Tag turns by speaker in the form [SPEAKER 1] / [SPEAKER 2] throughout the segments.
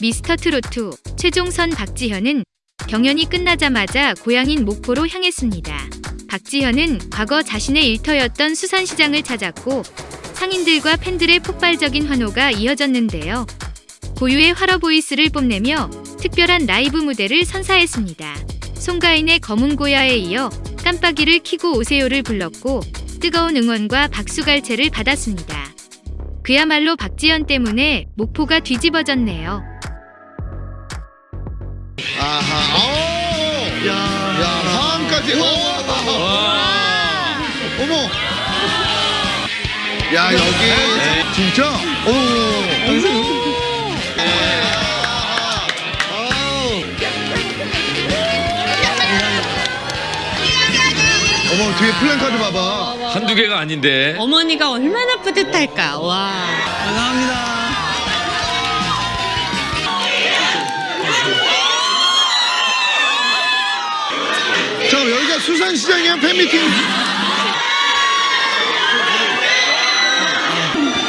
[SPEAKER 1] 미스터 트로트 최종선 박지현은 경연이 끝나자마자 고향인 목포로 향했습니다. 박지현은 과거 자신의 일터였던 수산시장을 찾았고 상인들과 팬들의 폭발적인 환호가 이어졌는데요. 고유의 활어 보이스를 뽐내며 특별한 라이브 무대를 선사했습니다. 송가인의 검은 고야에 이어 깜빡이를 키고 오세요를 불렀고 뜨거운 응원과 박수갈채를 받았습니다. 그야말로 박지현 때문에 목포가 뒤집어졌네요.
[SPEAKER 2] 아하. 오!
[SPEAKER 3] 야.
[SPEAKER 2] 야, 하암까지. 오! 어머. 야, 여기 진짜? 오. 어머, 뒤에 플랜카드 봐봐.
[SPEAKER 4] 한두 개가 아닌데
[SPEAKER 5] 어머니가 얼마나 뿌듯할까. 와.
[SPEAKER 3] 감사합니다.
[SPEAKER 2] 수산시장이야 팬미팅.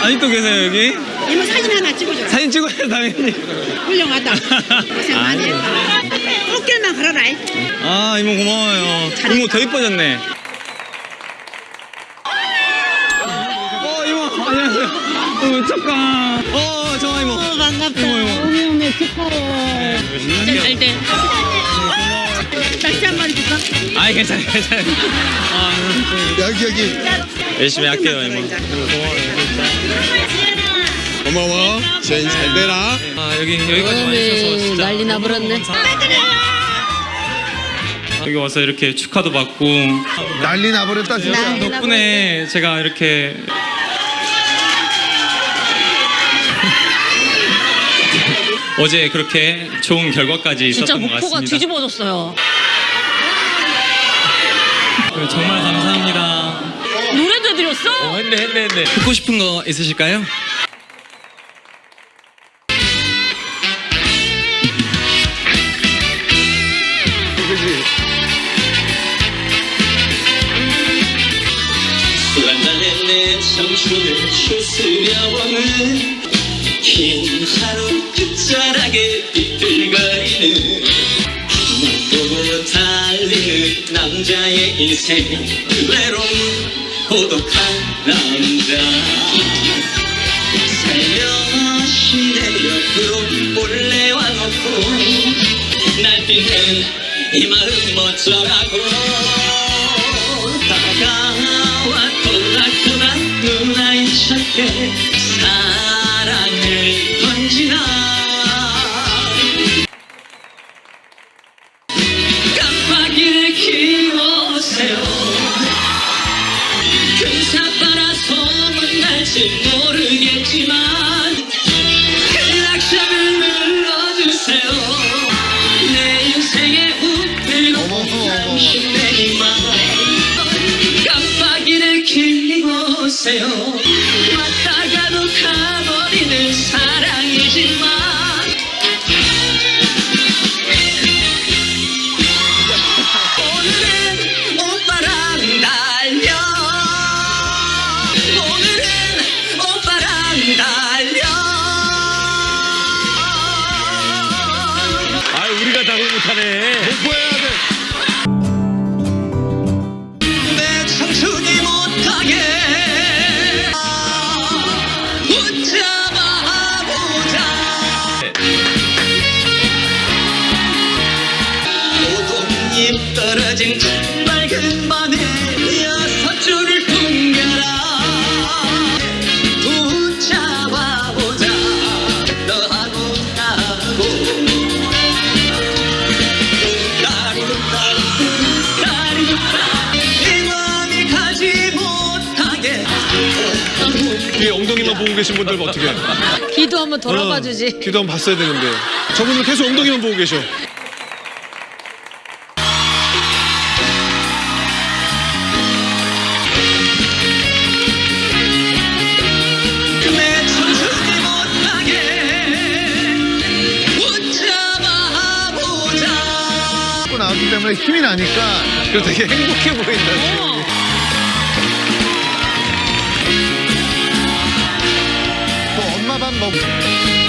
[SPEAKER 3] 아직도 계세요 여기?
[SPEAKER 6] 이모 사진 하나 찍어줘라.
[SPEAKER 3] 사진 찍어야 당연히.
[SPEAKER 6] 훌륭하다. 고생 많이 했다. 꽃길만 걸어라.
[SPEAKER 3] 아 이모 고마워요. 이모 더 이뻐졌네. 어 이모 안녕하세요. 어 잠깐. 어 정아 이모.
[SPEAKER 6] 반갑다.
[SPEAKER 3] 이모 이모.
[SPEAKER 6] 어머 축하해. 진짜 잘 돼.
[SPEAKER 3] 아이 괜찮아요 괜찮아요. 아
[SPEAKER 2] 여기 여기.
[SPEAKER 3] 열심히 할게요 이모.
[SPEAKER 2] 고마워. 제인 잘 되라.
[SPEAKER 3] 아 여기 여기까지 와주셔서 진짜
[SPEAKER 5] 난리 나버렸네.
[SPEAKER 3] 여기 와서 이렇게 축하도 받고
[SPEAKER 2] 난리 나버렸다 진짜.
[SPEAKER 3] 덕분에 제가 이렇게 어제 그렇게 좋은 결과까지
[SPEAKER 5] 진짜
[SPEAKER 3] 있었던 것
[SPEAKER 5] 목포가
[SPEAKER 3] 같습니다.
[SPEAKER 5] 뒤집어졌어요.
[SPEAKER 3] 네, 정말 감사합니다.
[SPEAKER 5] 노래도 해드렸어?
[SPEAKER 4] 어, 했네 했네 했네
[SPEAKER 3] 듣고 싶은 거 있으실까요?
[SPEAKER 2] 그지.
[SPEAKER 7] 내 청춘을 추스려보는 긴 하루 끝자락에 비틀거리는 남자의 인생 외로운 고독한 남자. 살며시 내 옆으로 몰래 와놓고 날뛰는 이 마음 어쩌라고 날지 모르겠지만 클락션을 눌러주세요 내 인생의
[SPEAKER 2] 어머.
[SPEAKER 7] 당신 내리만 깜빡이를 키우세요
[SPEAKER 4] 못하네.
[SPEAKER 2] 보여야 돼.
[SPEAKER 7] 내 청춘이 못하게. 붙잡아 보자. 오동잎 떨어진 맑은 밤에 이
[SPEAKER 8] 엉덩이만 보고 계신 분들 어떻게 해?
[SPEAKER 5] 귀도 한번 돌아봐 주지.
[SPEAKER 8] 귀도 한번 봤어야 되는데 저분들 계속 엉덩이만 보고 계셔
[SPEAKER 7] 내 청춘이 못하게 붙잡아 보자
[SPEAKER 2] 고 나왔기 때문에 힘이 나니까 그래서 되게 행복해 보인다. 지금. van
[SPEAKER 4] Boom.